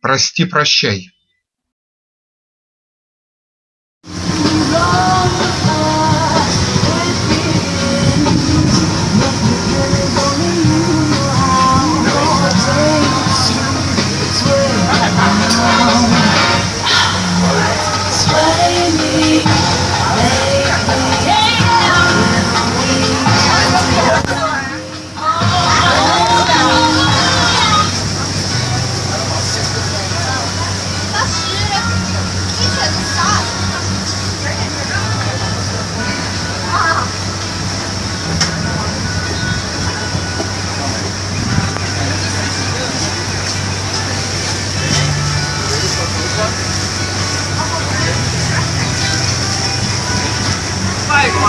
Прости, прощай.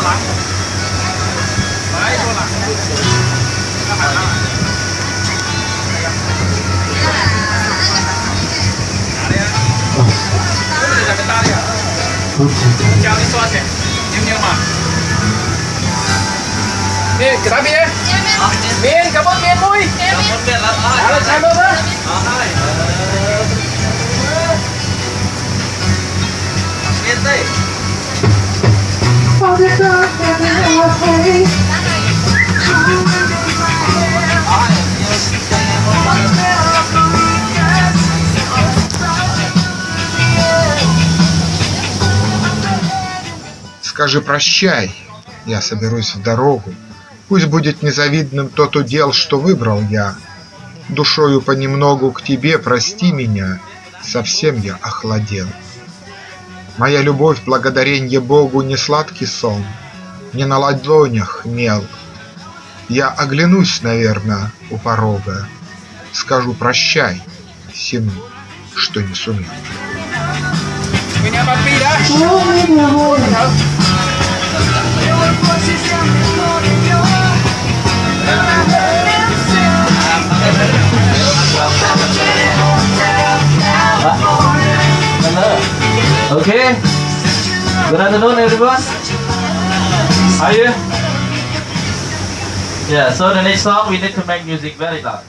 qua lại đấy qua ra hàng ra lại Chào đi xoa xem, nhưng nhưng mà Miên, cái đó miên Miên, cảm ơn miên vui Cảm ơn miên lắm Đó là chai mơ đó Miên đây Скажи прощай, я соберусь в дорогу. Пусть будет незавидным тот удел, что выбрал я. Душою понемногу к тебе прости меня, совсем я охладел. Моя любовь, благодаренье Богу, не сладкий сон, не на ладонях мел. Я оглянусь, наверное, у порога, скажу прощай всему, что не сумел. Меня Good afternoon, everyone. Are you? Yeah. So the next song we need to make music very loud.